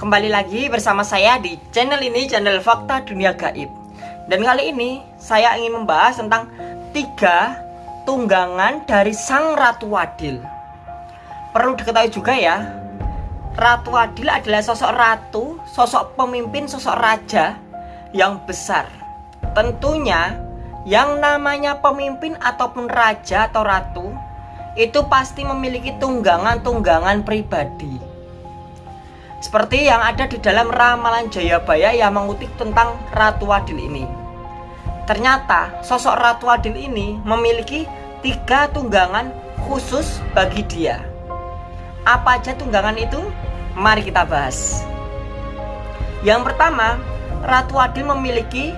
Kembali lagi bersama saya di channel ini, channel Fakta Dunia Gaib. Dan kali ini saya ingin membahas tentang tiga tunggangan dari Sang Ratu Adil. Perlu diketahui juga ya Ratu Adil adalah sosok ratu, sosok pemimpin, sosok raja yang besar. Tentunya yang namanya pemimpin ataupun raja atau ratu Itu pasti memiliki tunggangan-tunggangan pribadi seperti yang ada di dalam ramalan Jayabaya yang mengutip tentang Ratu Adil ini. Ternyata sosok Ratu Adil ini memiliki tiga tunggangan khusus bagi dia. Apa aja tunggangan itu? Mari kita bahas. Yang pertama, Ratu Adil memiliki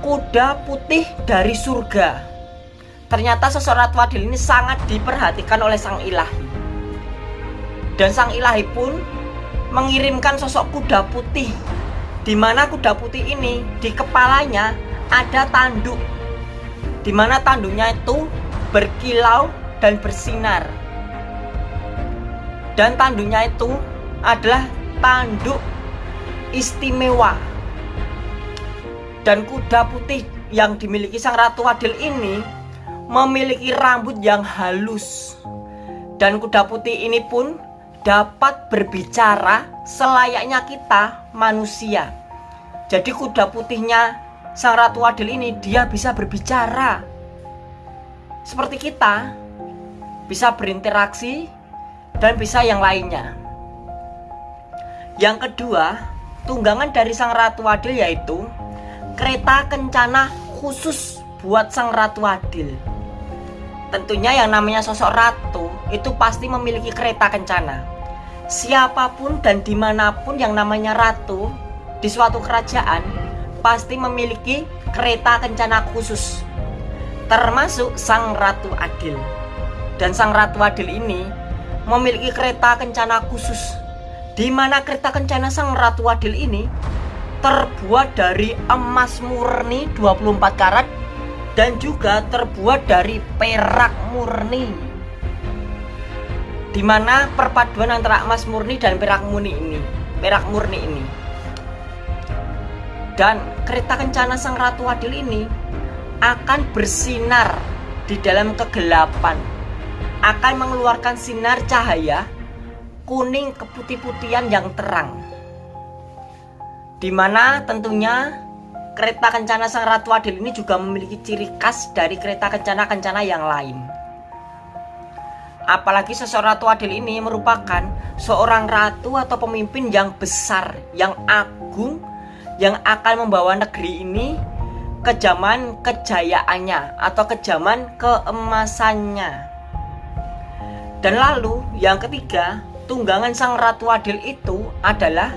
kuda putih dari surga. Ternyata sosok Ratu Adil ini sangat diperhatikan oleh Sang Ilahi. Dan Sang Ilahi pun mengirimkan sosok kuda putih. Di mana kuda putih ini? Di kepalanya ada tanduk. Di mana tanduknya itu? Berkilau dan bersinar. Dan tanduknya itu adalah tanduk istimewa. Dan kuda putih yang dimiliki sang ratu adil ini memiliki rambut yang halus. Dan kuda putih ini pun dapat berbicara selayaknya kita manusia. Jadi kuda putihnya Sang Ratu Adil ini dia bisa berbicara. Seperti kita bisa berinteraksi dan bisa yang lainnya. Yang kedua, tunggangan dari Sang Ratu Adil yaitu kereta kencana khusus buat Sang Ratu Adil. Tentunya yang namanya sosok ratu itu pasti memiliki kereta kencana. Siapa pun dan di mana pun yang namanya ratu di suatu kerajaan pasti memiliki kereta kencana khusus. Termasuk sang ratu adil. Dan sang ratu adil ini memiliki kereta kencana khusus. Di mana kereta kencana sang ratu adil ini terbuat dari emas murni 24 karat dan juga terbuat dari perak murni di mana perpaduan antara emas murni dan perak murni ini perak murni ini. Dan kereta kencana sang ratu adil ini akan bersinar di dalam kegelapan. Akan mengeluarkan sinar cahaya kuning keputih-putihan yang terang. Di mana tentunya kereta kencana sang Ratu Adil ini juga memiliki ciri khas dari kereta kencana-kencana yang lain. Apalagi seseorang Ratu Adil ini merupakan seorang ratu atau pemimpin yang besar, yang agung, yang akan membawa negeri ini ke zaman kejayaannya atau ke zaman keemasannya. Dan lalu yang ketiga, tunggangan sang Ratu Adil itu adalah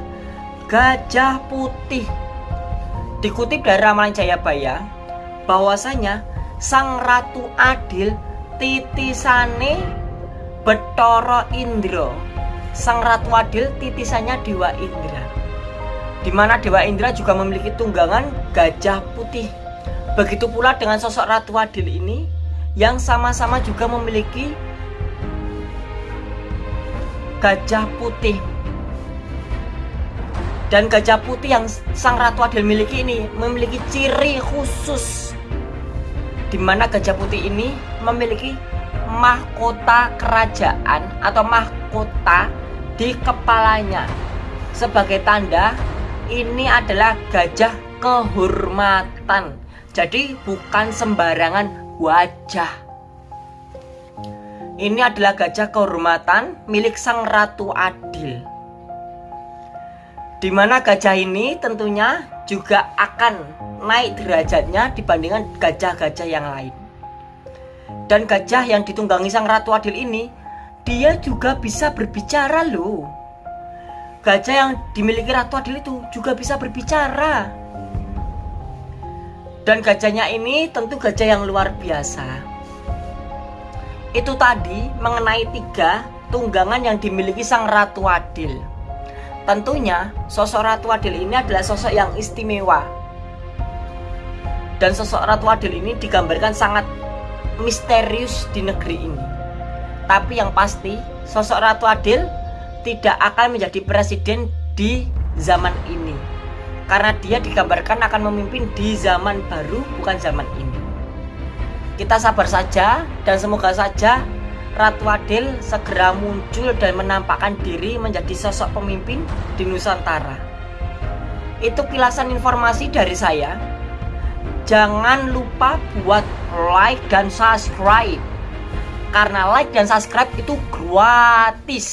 gajah putih Dikutip dari Ramalan Jayabaya bahwasanya Sang Ratu Adil titisane Betoro Indro. Sang Ratu Adil titisannya Dewa Indra. Di mana Dewa Indra juga memiliki tunggangan gajah putih. Begitu pula dengan sosok Ratu Adil ini yang sama-sama juga memiliki gajah putih dan gajah putih yang sang ratu adil miliki ini memiliki ciri khusus di mana gajah putih ini memiliki mahkota kerajaan atau mahkota di kepalanya. Sebagai tanda ini adalah gajah kehormatan. Jadi bukan sembarangan wajah. Ini adalah gajah kehormatan milik sang ratu adil. Di mana gajah ini tentunya juga akan naik derajatnya dibandingkan gajah-gajah yang lain. Dan gajah yang ditunggangi sang Ratu Adil ini, dia juga bisa berbicara loh. Gajah yang dimiliki Ratu Adil itu juga bisa berbicara. Dan gajahnya ini tentu gajah yang luar biasa. Itu tadi mengenai tiga tunggangan yang dimiliki sang Ratu Adil. Tentunya sosok Ratu Adil ini adalah sosok yang istimewa Dan sosok Ratu Adil ini digambarkan sangat misterius di negeri ini. Tapi yang pasti sosok Ratu Adil tidak akan menjadi presiden di zaman ini. Karena dia digambarkan akan memimpin di zaman baru bukan zaman ini. Kita sabar saja dan semoga saja Ratu Adil segera muncul dan menampakkan diri menjadi sosok pemimpin di Nusantara. Itu kilasan informasi dari saya jangan lupa buat like dan subscribe karena like dan subscribe itu gratis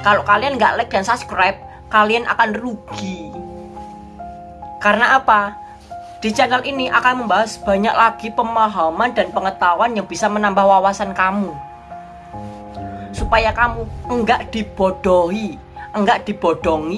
kalau kalian nggak like dan subscribe kalian akan rugi karena apa? Di channel ini akan membahas banyak lagi pemahaman dan pengetahuan yang bisa menambah wawasan kamu. Supaya kamu enggak dibodohi, enggak dibodongi